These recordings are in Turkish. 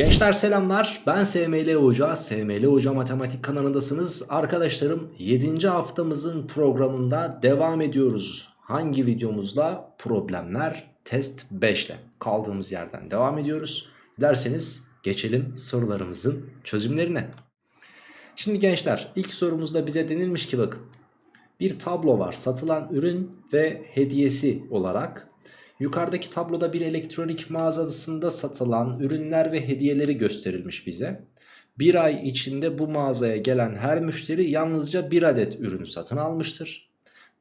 Gençler selamlar. Ben SML Hoca SML Hoca Matematik kanalındasınız. Arkadaşlarım 7. haftamızın programında devam ediyoruz. Hangi videomuzla? Problemler test 5 ile kaldığımız yerden devam ediyoruz. Derseniz geçelim sorularımızın çözümlerine. Şimdi gençler ilk sorumuzda bize denilmiş ki bakın bir tablo var. Satılan ürün ve hediyesi olarak Yukarıdaki tabloda bir elektronik mağazasında satılan ürünler ve hediyeleri gösterilmiş bize. Bir ay içinde bu mağazaya gelen her müşteri yalnızca bir adet ürün satın almıştır.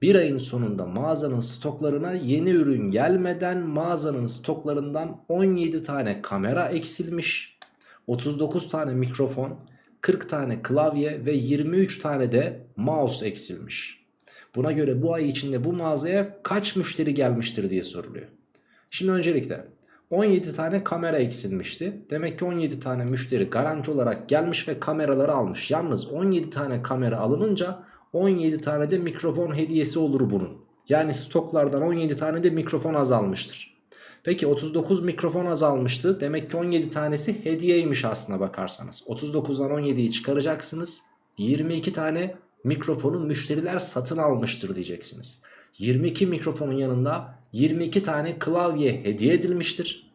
Bir ayın sonunda mağazanın stoklarına yeni ürün gelmeden mağazanın stoklarından 17 tane kamera eksilmiş. 39 tane mikrofon, 40 tane klavye ve 23 tane de mouse eksilmiş. Buna göre bu ay içinde bu mağazaya kaç müşteri gelmiştir diye soruluyor. Şimdi öncelikle 17 tane kamera eksilmişti. Demek ki 17 tane müşteri garanti olarak gelmiş ve kameraları almış. Yalnız 17 tane kamera alınınca 17 tane de mikrofon hediyesi olur bunun. Yani stoklardan 17 tane de mikrofon azalmıştır. Peki 39 mikrofon azalmıştı. Demek ki 17 tanesi hediyeymiş aslına bakarsanız. 39'dan 17'yi çıkaracaksınız. 22 tane mikrofonu müşteriler satın almıştır diyeceksiniz. 22 mikrofonun yanında 22 tane klavye hediye edilmiştir.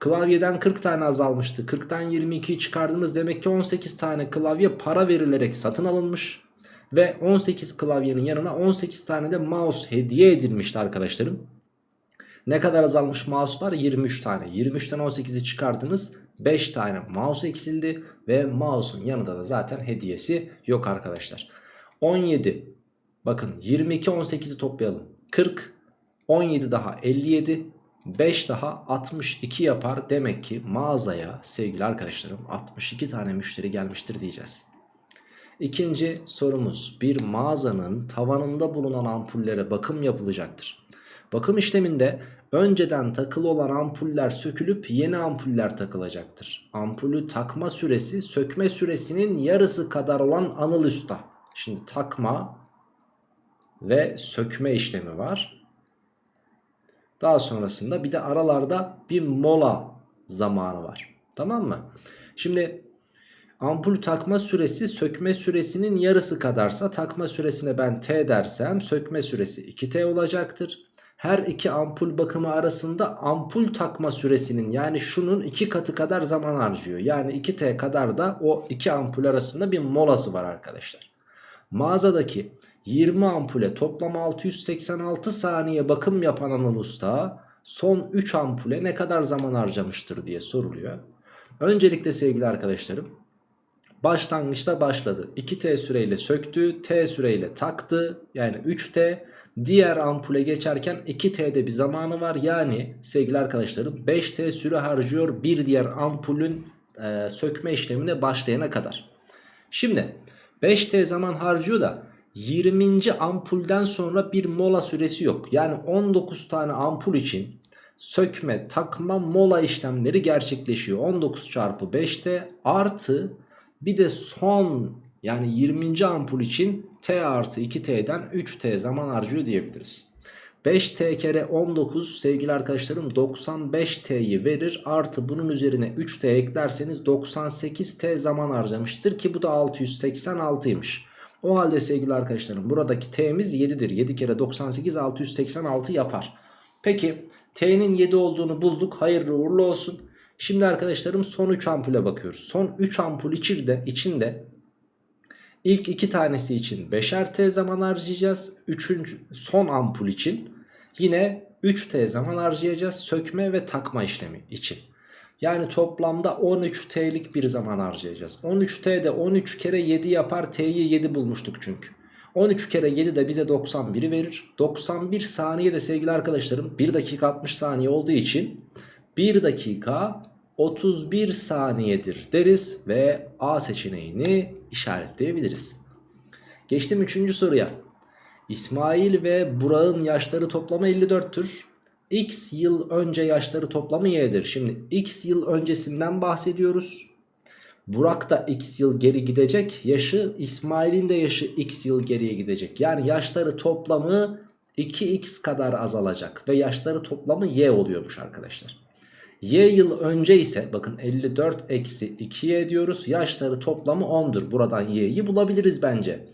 Klavyeden 40 tane azalmıştı. 40'tan 22'yi çıkardığımız demek ki 18 tane klavye para verilerek satın alınmış. Ve 18 klavyenin yanına 18 tane de mouse hediye edilmişti arkadaşlarım. Ne kadar azalmış mouse'lar? 23 tane. 23'ten 18'i çıkardınız. 5 tane mouse eksildi ve mouse'un yanında da zaten hediyesi yok arkadaşlar. 17 bakın 22 18'i toplayalım. 40 17 daha 57 5 daha 62 yapar. Demek ki mağazaya sevgili arkadaşlarım 62 tane müşteri gelmiştir diyeceğiz. İkinci sorumuz bir mağazanın tavanında bulunan ampullere bakım yapılacaktır. Bakım işleminde önceden takılı olan ampuller sökülüp yeni ampuller takılacaktır. Ampulü takma süresi sökme süresinin yarısı kadar olan anıl usta. Şimdi takma ve sökme işlemi var. Daha sonrasında bir de aralarda bir mola zamanı var. Tamam mı? Şimdi ampul takma süresi sökme süresinin yarısı kadarsa takma süresine ben T dersem sökme süresi 2T olacaktır. Her iki ampul bakımı arasında ampul takma süresinin yani şunun iki katı kadar zaman harcıyor. Yani 2T kadar da o iki ampul arasında bir molası var arkadaşlar. Mağazadaki 20 ampule toplam 686 saniye bakım yapan Anıl Usta son 3 ampule ne kadar zaman harcamıştır diye soruluyor. Öncelikle sevgili arkadaşlarım başlangıçta başladı. 2T süreyle söktü, T süreyle taktı yani 3T. Diğer ampule geçerken 2T'de bir zamanı var. Yani sevgili arkadaşlarım 5T süre harcıyor bir diğer ampulün e, sökme işlemine başlayana kadar. Şimdi 5T zaman harcıyor da 20. ampulden sonra bir mola süresi yok. Yani 19 tane ampul için sökme, takma, mola işlemleri gerçekleşiyor. 19 çarpı 5T artı bir de son yani 20. ampul için T artı 2T'den 3T zaman harcıyor diyebiliriz. 5T kere 19 sevgili arkadaşlarım 95T'yi verir. Artı bunun üzerine 3T eklerseniz 98T zaman harcamıştır ki bu da 686'ymış. O halde sevgili arkadaşlarım buradaki T'miz 7'dir. 7 kere 98 686 yapar. Peki T'nin 7 olduğunu bulduk. Hayırlı uğurlu olsun. Şimdi arkadaşlarım son 3 ampule bakıyoruz. Son 3 ampul içinde, içinde ilk 2 tanesi için 5'er T zaman harcayacağız. Üçüncü, son ampul için yine 3T zaman harcayacağız. Sökme ve takma işlemi için. Yani toplamda 13T'lik bir zaman harcayacağız. 13T'de 13 kere 7 yapar. T'yi 7 bulmuştuk çünkü. 13 kere 7 de bize 91'i verir. 91 saniye de sevgili arkadaşlarım 1 dakika 60 saniye olduğu için 1 dakika 31 saniyedir deriz ve A seçeneğini işaretleyebiliriz. Geçtim 3. soruya. İsmail ve Burak'ın yaşları toplamı 54'tür. X yıl önce yaşları toplamı y'dir. Şimdi x yıl öncesinden bahsediyoruz. Burak da x yıl geri gidecek. Yaşı İsmail'in de yaşı x yıl geriye gidecek. Yani yaşları toplamı 2x kadar azalacak. Ve yaşları toplamı y oluyormuş arkadaşlar. Y yıl önce ise bakın 54 eksi 2y diyoruz. Yaşları toplamı 10'dur. Buradan y'yi bulabiliriz bence.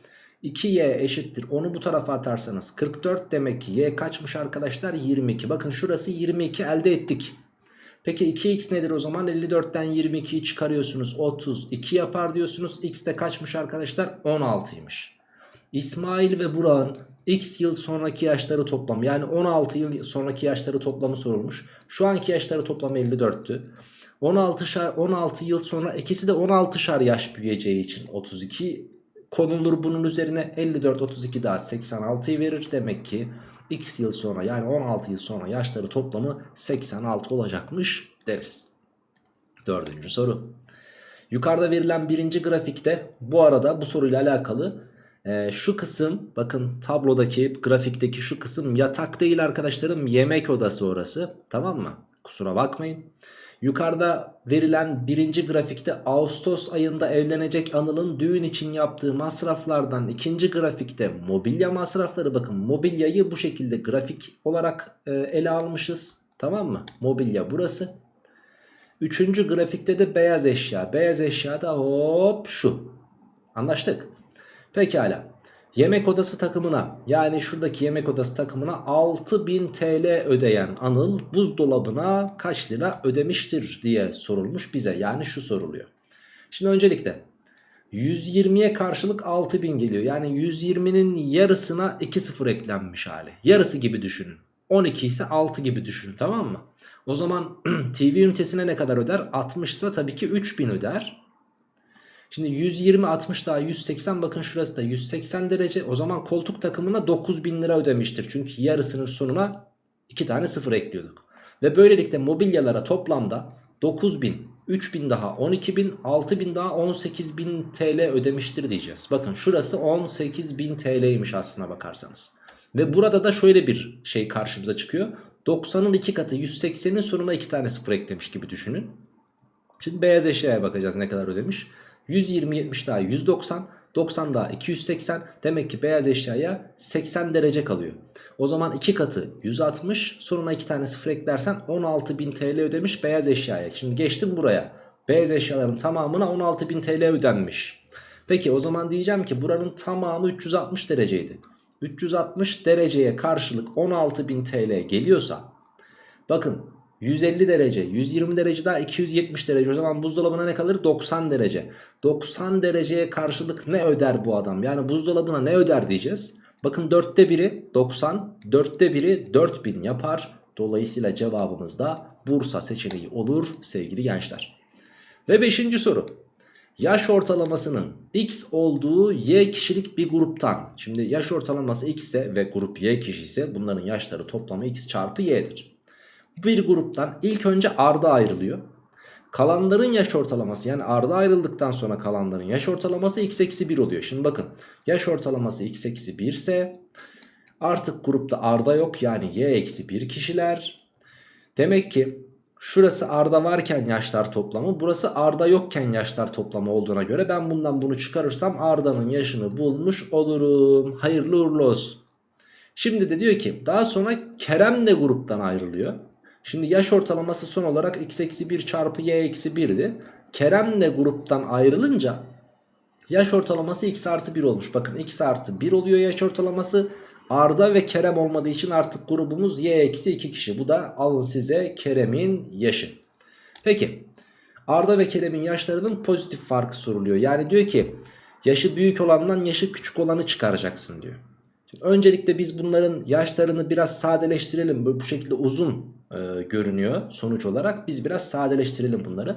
2y eşittir. Onu bu tarafa atarsanız 44 demek ki y kaçmış arkadaşlar? 22. Bakın şurası 22 elde ettik. Peki 2x nedir o zaman? 54'ten 22'yi çıkarıyorsunuz. 32 yapar diyorsunuz. X de kaçmış arkadaşlar? 16'ymış. İsmail ve Burak'ın x yıl sonraki yaşları toplam yani 16 yıl sonraki yaşları toplamı sorulmuş. Şu anki yaşları toplamı 54'tü. 16, şar, 16 yıl sonra ikisi de 16 şar yaş büyüyeceği için 32 konulur bunun üzerine 54 32 daha 86'yı verir. Demek ki x yıl sonra yani 16 yıl sonra yaşları toplamı 86 olacakmış deriz. Dördüncü soru. Yukarıda verilen birinci grafikte bu arada bu soruyla alakalı ee, şu kısım bakın tablodaki grafikteki şu kısım yatak değil arkadaşlarım yemek odası orası tamam mı? Kusura bakmayın. Yukarıda verilen birinci grafikte Ağustos ayında evlenecek Anıl'ın düğün için yaptığı masraflardan ikinci grafikte mobilya masrafları bakın mobilyayı bu şekilde grafik olarak e, ele almışız tamam mı? Mobilya burası. Üçüncü grafikte de beyaz eşya. Beyaz eşya da hop şu. Anlaştık. Pekala. Yemek odası takımına yani şuradaki yemek odası takımına 6000 TL ödeyen Anıl buzdolabına kaç lira ödemiştir diye sorulmuş bize. Yani şu soruluyor. Şimdi öncelikle 120'ye karşılık 6000 geliyor. Yani 120'nin yarısına 2 sıfır eklenmiş hali. Yarısı gibi düşünün. 12 ise 6 gibi düşünün tamam mı? O zaman TV ünitesine ne kadar öder? 60 ise tabii ki 3000 öder. Şimdi 120 60 daha 180 bakın şurası da 180 derece. O zaman koltuk takımına 9000 lira ödemiştir. Çünkü yarısının sonuna 2 tane sıfır ekliyorduk. Ve böylelikle mobilyalara toplamda 9000, 3000 daha 12000, 6000 daha 18000 TL ödemiştir diyeceğiz. Bakın şurası 18000 TL'ymiş aslına bakarsanız. Ve burada da şöyle bir şey karşımıza çıkıyor. 90'ın 2 katı 180'in sonuna 2 tane sıfır eklemiş gibi düşünün. Şimdi beyaz eşyaya bakacağız ne kadar ödemiş. 120 70 daha 190 90 daha 280 demek ki beyaz eşyaya 80 derece kalıyor. O zaman 2 katı 160 sonuna 2 tane sıfır eklersen 16.000 TL ödemiş beyaz eşyaya. Şimdi geçtim buraya. Beyaz eşyaların tamamına 16.000 TL ödenmiş. Peki o zaman diyeceğim ki buranın tamamı 360 dereceydi. 360 dereceye karşılık 16.000 TL geliyorsa bakın 150 derece 120 derece daha 270 derece. O zaman buzdolabına ne kalır? 90 derece. 90 dereceye karşılık ne öder bu adam? Yani buzdolabına ne öder diyeceğiz? Bakın dörtte biri 90 dörtte biri 4000 yapar. Dolayısıyla cevabımız da Bursa seçeneği olur sevgili gençler. Ve 5. soru. Yaş ortalamasının x olduğu y kişilik bir gruptan. Şimdi yaş ortalaması x ise ve grup y kişi bunların yaşları toplamı x çarpı y'dir bir gruptan ilk önce Arda ayrılıyor. Kalanların yaş ortalaması yani Arda ayrıldıktan sonra kalanların yaş ortalaması x eksi 1 oluyor. Şimdi bakın yaş ortalaması x eksi 1 ise artık grupta Arda yok yani y eksi 1 kişiler. Demek ki şurası Arda varken yaşlar toplamı burası Arda yokken yaşlar toplamı olduğuna göre ben bundan bunu çıkarırsam Arda'nın yaşını bulmuş olurum. Hayırlı uğurlu olsun. Şimdi de diyor ki daha sonra Kerem de gruptan ayrılıyor. Şimdi yaş ortalaması son olarak x eksi 1 çarpı y eksi 1'di. Kerem de gruptan ayrılınca yaş ortalaması x artı 1 olmuş. Bakın x artı 1 oluyor yaş ortalaması. Arda ve Kerem olmadığı için artık grubumuz y eksi 2 kişi. Bu da alın size Kerem'in yaşı. Peki Arda ve Kerem'in yaşlarının pozitif farkı soruluyor. Yani diyor ki yaşı büyük olandan yaşı küçük olanı çıkaracaksın diyor. Öncelikle biz bunların yaşlarını biraz sadeleştirelim. Böyle bu şekilde uzun e, görünüyor sonuç olarak. Biz biraz sadeleştirelim bunları.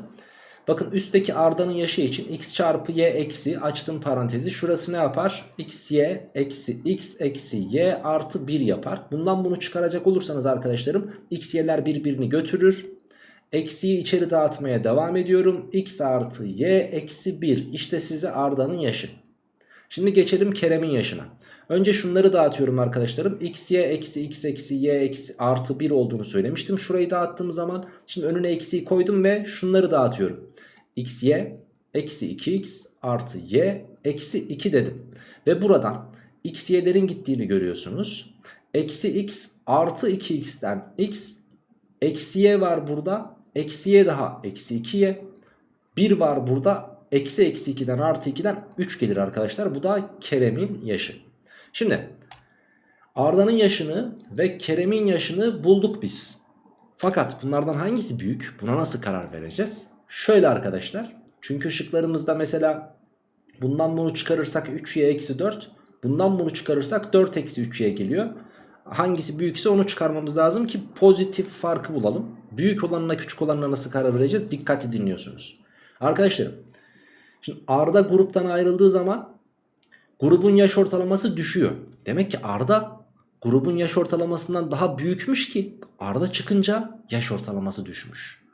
Bakın üstteki Arda'nın yaşı için x çarpı y eksi açtım parantezi. Şurası ne yapar? x y eksi x eksi y artı 1 yapar. Bundan bunu çıkaracak olursanız arkadaşlarım x y'ler birbirini götürür. Eksiyi içeri dağıtmaya devam ediyorum. x artı y eksi 1 işte size Arda'nın yaşı. Şimdi geçelim Kerem'in yaşına. Önce şunları dağıtıyorum arkadaşlarım. x y eksi x eksi y eksi artı 1 olduğunu söylemiştim. Şurayı dağıttığım zaman şimdi önüne eksiyi koydum ve şunları dağıtıyorum. x y eksi 2x artı y eksi 2 dedim. Ve buradan x y'lerin gittiğini görüyorsunuz. Eksi x artı 2x'ten x eksi y var burada. Eksi y daha eksi 2y. 1 var burada. Eksi eksi 2'den artı 2'den 3 gelir arkadaşlar. Bu da Kerem'in yaşı. Şimdi Arda'nın yaşını ve Kerem'in yaşını bulduk biz. Fakat bunlardan hangisi büyük? Buna nasıl karar vereceğiz? Şöyle arkadaşlar. Çünkü şıklarımızda mesela bundan bunu çıkarırsak 3y eksi 4. Bundan bunu çıkarırsak 4 eksi 3y geliyor. Hangisi büyükse onu çıkarmamız lazım ki pozitif farkı bulalım. Büyük olanına küçük olanına nasıl karar vereceğiz? Dikkatli dinliyorsunuz. Arkadaşlarım şimdi Arda gruptan ayrıldığı zaman grubun yaş ortalaması düşüyor. Demek ki Arda grubun yaş ortalamasından daha büyükmüş ki Arda çıkınca yaş ortalaması düşmüş.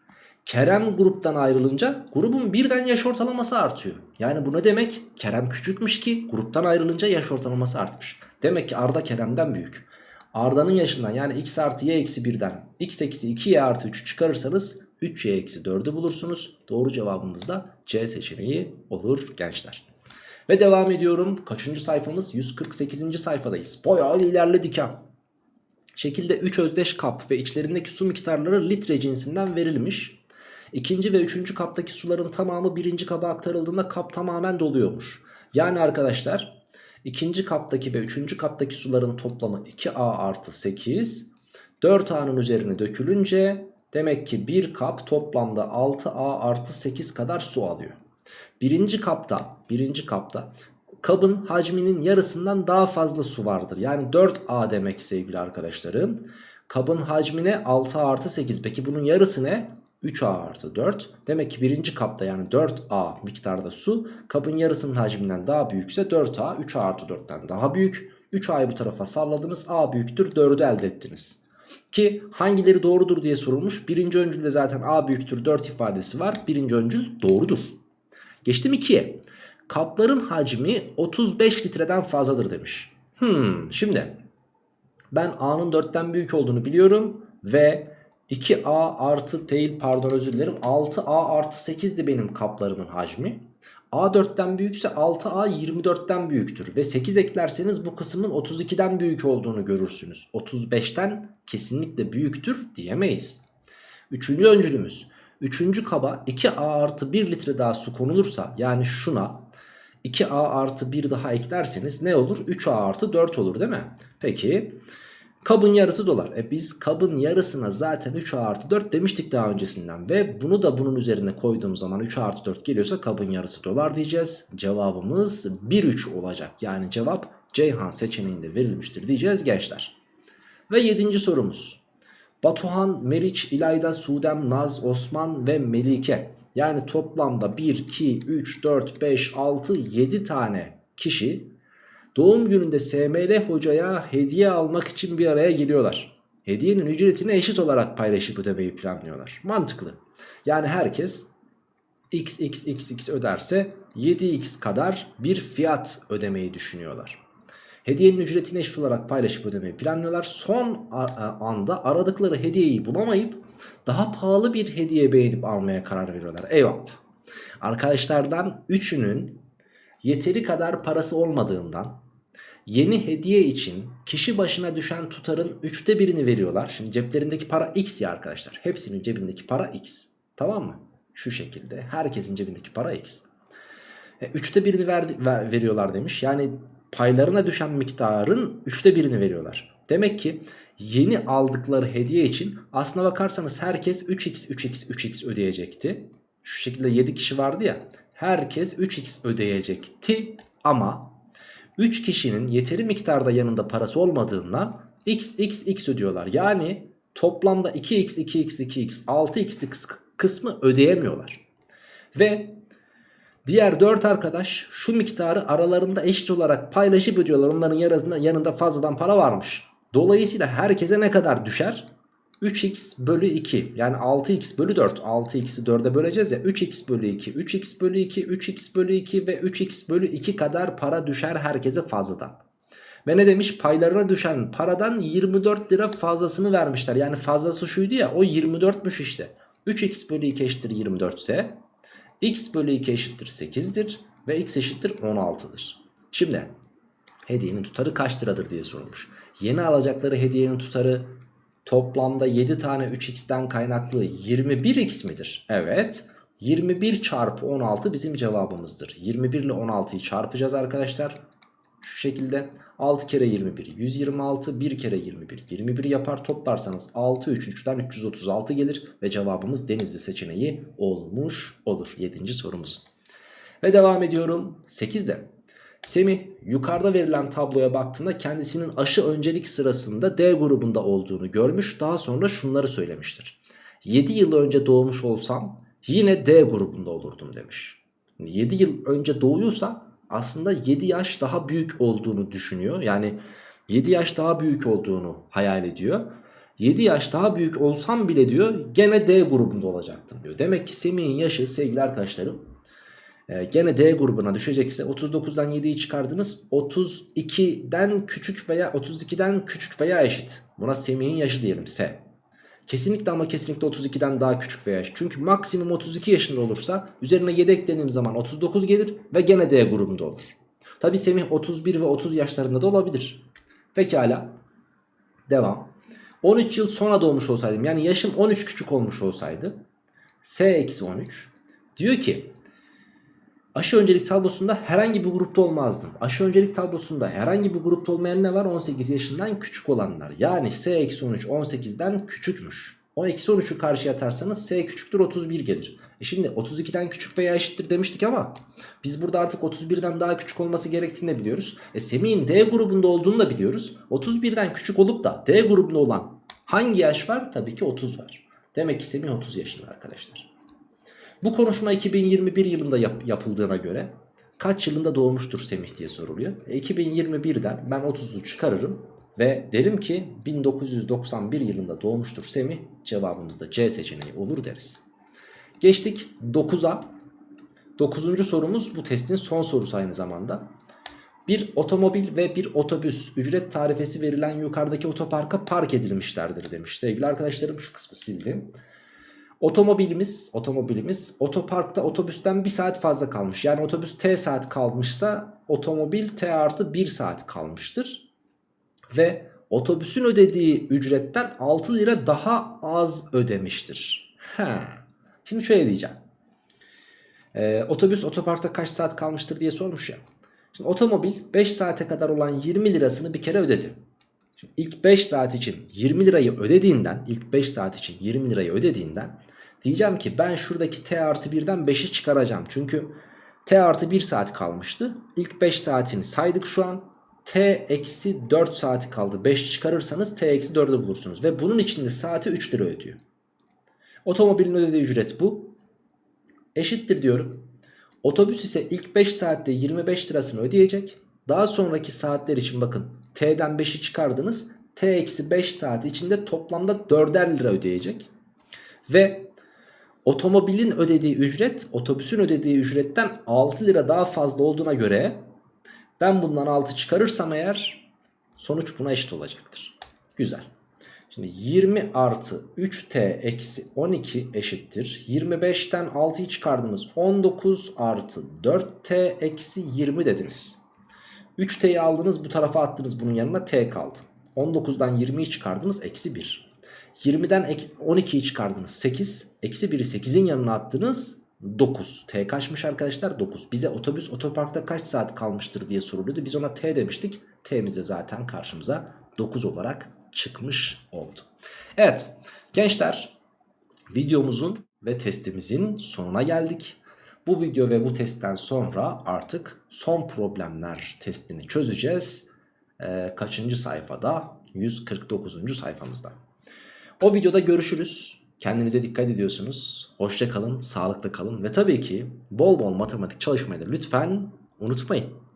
Kerem gruptan ayrılınca grubun birden yaş ortalaması artıyor. Yani bu ne demek? Kerem küçükmüş ki gruptan ayrılınca yaş ortalaması artmış. Demek ki Arda Kerem'den büyük. Arda'nın yaşından yani x artı y eksi 1'den x eksi 2y artı 3'ü çıkarırsanız 3y eksi 4'ü bulursunuz. Doğru cevabımız da C seçeneği olur gençler. Ve devam ediyorum. Kaçıncı sayfamız? 148. sayfadayız. Bayağı ilerledik ha. Şekilde 3 özdeş kap ve içlerindeki su miktarları litre cinsinden verilmiş. İkinci ve üçüncü kaptaki suların tamamı birinci kaba aktarıldığında kap tamamen doluyormuş. Yani arkadaşlar ikinci kaptaki ve üçüncü kaptaki suların toplamı 2A artı 8. 4A'nın üzerine dökülünce demek ki bir kap toplamda 6A artı 8 kadar su alıyor. Birinci kapta, birinci kapta kabın hacminin yarısından daha fazla su vardır. Yani 4A demek sevgili arkadaşlarım. Kabın hacmine 6 artı 8. Peki bunun yarısı ne? 3A artı 4. Demek ki birinci kapta yani 4A miktarda su kabın yarısının hacminden daha büyükse 4A 3A artı 4'ten daha büyük. 3A'yı bu tarafa salladınız A büyüktür 4'ü elde ettiniz. Ki hangileri doğrudur diye sorulmuş. Birinci öncülde zaten A büyüktür 4 ifadesi var. Birinci öncül doğrudur. Geçtim 2'ye. Kapların hacmi 35 litreden fazladır demiş. Hmm, şimdi ben A'nın 4'ten büyük olduğunu biliyorum ve 2A artı değil pardon özür dilerim 6A artı 8'di benim kaplarımın hacmi. A4'ten büyükse 6A 24'ten büyüktür ve 8 eklerseniz bu kısmın 32'den büyük olduğunu görürsünüz. 35'ten kesinlikle büyüktür diyemeyiz. Üçüncü öncülümüz. Üçüncü kaba 2A artı 1 litre daha su konulursa yani şuna 2A artı 1 daha eklerseniz ne olur? 3A artı 4 olur değil mi? Peki kabın yarısı dolar. E biz kabın yarısına zaten 3A artı 4 demiştik daha öncesinden. Ve bunu da bunun üzerine koyduğum zaman 3A artı 4 geliyorsa kabın yarısı dolar diyeceğiz. Cevabımız 1-3 olacak. Yani cevap Ceyhan seçeneğinde verilmiştir diyeceğiz gençler. Ve 7. sorumuz. Batuhan, Meriç, İlayda, Sudem, Naz, Osman ve Melike. Yani toplamda 1, 2, 3, 4, 5, 6, 7 tane kişi doğum gününde SML hocaya hediye almak için bir araya geliyorlar. Hediyenin ücretini eşit olarak paylaşıp ödemeyi planlıyorlar. Mantıklı. Yani herkes x x x x öderse 7x kadar bir fiyat ödemeyi düşünüyorlar. Hediyenin ücretini eşit olarak paylaşıp ödemeyi planlıyorlar. Son anda aradıkları hediyeyi bulamayıp daha pahalı bir hediye beğenip almaya karar veriyorlar. Eyvallah. Arkadaşlardan üçünün yeteri kadar parası olmadığından yeni hediye için kişi başına düşen tutarın üçte birini veriyorlar. Şimdi ceplerindeki para x ya arkadaşlar. Hepsinin cebindeki para x. Tamam mı? Şu şekilde. Herkesin cebindeki para x. E, üçte birini verdi, ver, veriyorlar demiş. Yani paylarına düşen miktarın üçte birini veriyorlar. Demek ki yeni aldıkları hediye için aslına bakarsanız herkes 3x 3x 3x ödeyecekti. Şu şekilde 7 kişi vardı ya. Herkes 3x ödeyecekti ama 3 kişinin yeteri miktarda yanında parası olmadığından x x x ödüyorlar. Yani toplamda 2x 2x 2x 6x'lik kısmı ödeyemiyorlar. Ve Diğer 4 arkadaş şu miktarı aralarında eşit olarak paylaşıp ödüyorlar. Onların yarısında, yanında fazladan para varmış. Dolayısıyla herkese ne kadar düşer? 3x bölü 2 yani 6x bölü 4 6x'i 4'e böleceğiz ya 3x bölü 2 3x bölü 2 3x bölü 2 ve 3x bölü 2 kadar para düşer herkese fazladan. Ve ne demiş paylarına düşen paradan 24 lira fazlasını vermişler yani fazlası şuydu ya o 24'müş işte 3x bölü 2 eşittir 24 ise x bölü 2 eşittir 8'dir ve x eşittir 16'dır. Şimdi hediyenin tutarı kaç liradır diye sorulmuş. Yeni alacakları hediyenin tutarı toplamda 7 tane 3x'ten kaynaklı 21x midir? Evet. 21 çarpı 16 bizim cevabımızdır. 21 ile 16'yı çarpacağız arkadaşlar. Şu şekilde 6 kere 21 126 1 kere 21 21 yapar toplarsanız 6 3 3'ten 336 gelir ve cevabımız Denizli seçeneği olmuş olur 7. sorumuz. Ve devam ediyorum 8'de. Semih yukarıda verilen tabloya baktığında kendisinin aşı öncelik sırasında D grubunda olduğunu görmüş. Daha sonra şunları söylemiştir. 7 yıl önce doğmuş olsam yine D grubunda olurdum demiş. 7 yıl önce doğuyorsa aslında 7 yaş daha büyük olduğunu düşünüyor. Yani 7 yaş daha büyük olduğunu hayal ediyor. 7 yaş daha büyük olsam bile diyor gene D grubunda olacaktım diyor. Demek ki Semih'in yaşı sevgili arkadaşlarım e, gene D grubuna düşecekse 39'dan 7'yi çıkardınız 32'den küçük veya 32'den küçük veya eşit. Buna Semih'in yaşı diyelim S. Kesinlikle ama kesinlikle 32'den daha küçük veya. Çünkü maksimum 32 yaşında olursa üzerine 7 eklediğim zaman 39 gelir ve gene D grubunda olur. Tabi Semih 31 ve 30 yaşlarında da olabilir. Pekala. Devam. 13 yıl sonra doğmuş olsaydım yani yaşım 13 küçük olmuş olsaydı S-13 diyor ki aşı öncelik tablosunda herhangi bir grupta olmazdım. Aşı öncelik tablosunda herhangi bir grupta olmayan ne var? 18 yaşından küçük olanlar. Yani S-13 18'den küçükmüş. O eksi 13'ü karşıya atarsanız S küçüktür 31 gelir. E şimdi 32'den küçük veya eşittir demiştik ama biz burada artık 31'den daha küçük olması gerektiğini de biliyoruz. E Semih'in D grubunda olduğunu da biliyoruz. 31'den küçük olup da D grubunda olan hangi yaş var? Tabii ki 30 var. Demek ki Semih 30 yaşında arkadaşlar. Bu konuşma 2021 yılında yap yapıldığına göre kaç yılında doğmuştur Semih diye soruluyor. E 2021'den ben 30'u çıkarırım ve derim ki 1991 yılında doğmuştur Semih cevabımız da C seçeneği olur deriz. Geçtik 9'a. 9. sorumuz bu testin son sorusu aynı zamanda. Bir otomobil ve bir otobüs ücret tarifesi verilen yukarıdaki otoparka park edilmişlerdir demiş. Sevgili arkadaşlarım şu kısmı sildim. Otomobilimiz, otomobilimiz otoparkta otobüsten 1 saat fazla kalmış. Yani otobüs T saat kalmışsa otomobil T artı 1 saat kalmıştır. Ve otobüsün ödediği ücretten 6 lira daha az ödemiştir. Ha. Şimdi şöyle diyeceğim. Ee, otobüs otoparkta kaç saat kalmıştır diye sormuş ya. Şimdi otomobil 5 saate kadar olan 20 lirasını bir kere ödedi. Şimdi ilk 5 saat için 20 lirayı ödediğinden, ilk 5 saat için 20 lirayı ödediğinden diyeceğim ki ben şuradaki t artı 1'den 5'i çıkaracağım. Çünkü t artı 1 saat kalmıştı. İlk 5 saatini saydık şu an. t eksi 4 saati kaldı. 5 çıkarırsanız t eksi 4'ü bulursunuz. Ve bunun içinde saati 3 lira ödüyor. Otomobilin ödediği ücret bu. Eşittir diyorum. Otobüs ise ilk 5 saatte 25 lirasını ödeyecek. Daha sonraki saatler için bakın T'den 5'i çıkardınız. T eksi 5 saat içinde toplamda 4'er lira ödeyecek. Ve otomobilin ödediği ücret otobüsün ödediği ücretten 6 lira daha fazla olduğuna göre ben bundan 6 çıkarırsam eğer sonuç buna eşit olacaktır. Güzel. Şimdi 20 artı 3t eksi 12 eşittir. 25'ten 6'yı çıkardınız. 19 artı 4t eksi 20 dediniz. 3t'yi aldınız bu tarafa attınız bunun yanına t kaldı. 19'dan 20'yi çıkardınız eksi 1. 20'den 12'yi çıkardınız 8. Eksi 1'i 8'in yanına attınız 9. T kaçmış arkadaşlar? 9. Bize otobüs otoparkta kaç saat kalmıştır diye soruluyordu. Biz ona T demiştik. T'miz de zaten karşımıza 9 olarak çıkmış oldu. Evet gençler videomuzun ve testimizin sonuna geldik. Bu video ve bu testten sonra artık son problemler testini çözeceğiz. Ee, kaçıncı sayfada? 149. sayfamızda. O videoda görüşürüz. Kendinize dikkat ediyorsunuz. Hoşça kalın, sağlıklı kalın ve tabii ki bol bol matematik çalışmayı da lütfen unutmayın.